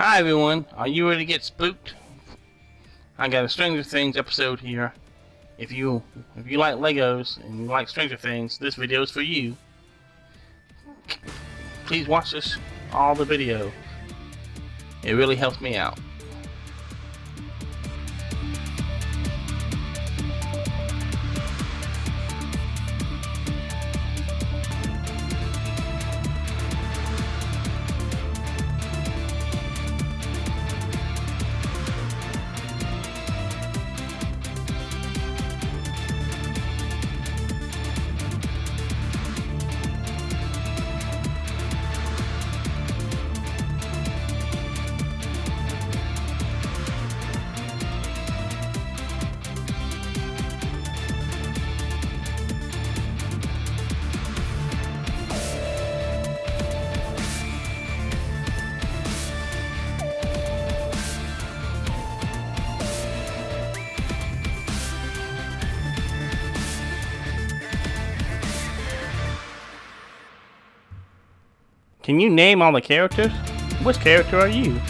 Hi everyone, are you ready to get spooked? I got a Stranger Things episode here. If you if you like Legos and you like Stranger Things, this video is for you. Please watch this all the video. It really helps me out. Can you name all the characters? Which character are you?